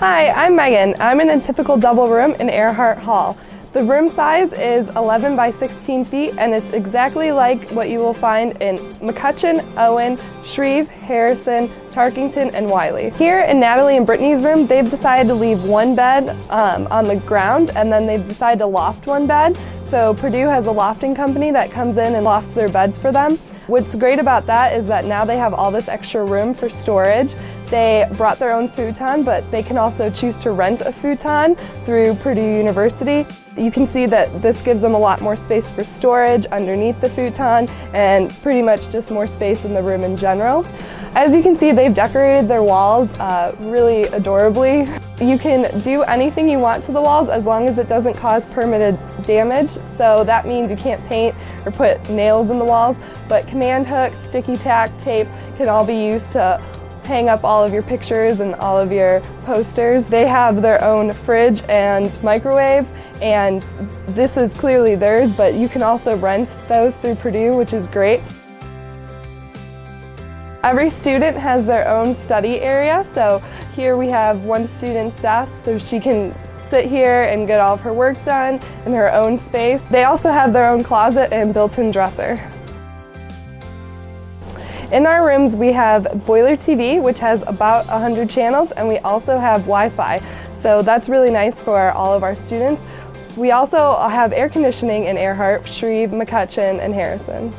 Hi, I'm Megan. I'm in a typical double room in Earhart Hall. The room size is 11 by 16 feet and it's exactly like what you will find in McCutcheon, Owen, Shreve, Harrison, Tarkington, and Wiley. Here in Natalie and Brittany's room, they've decided to leave one bed um, on the ground and then they've decided to loft one bed. So Purdue has a lofting company that comes in and lofts their beds for them. What's great about that is that now they have all this extra room for storage. They brought their own futon, but they can also choose to rent a futon through Purdue University. You can see that this gives them a lot more space for storage underneath the futon and pretty much just more space in the room in general. As you can see, they've decorated their walls uh, really adorably. You can do anything you want to the walls as long as it doesn't cause permitted damage. So that means you can't paint or put nails in the walls, but command hooks, sticky tack, tape can all be used to hang up all of your pictures and all of your posters. They have their own fridge and microwave and this is clearly theirs, but you can also rent those through Purdue, which is great. Every student has their own study area, so here we have one student's desk, so she can sit here and get all of her work done in her own space. They also have their own closet and built-in dresser. In our rooms we have Boiler TV, which has about 100 channels, and we also have Wi-Fi, so that's really nice for all of our students. We also have air conditioning in Earhart, Shreve, McCutcheon, and Harrison.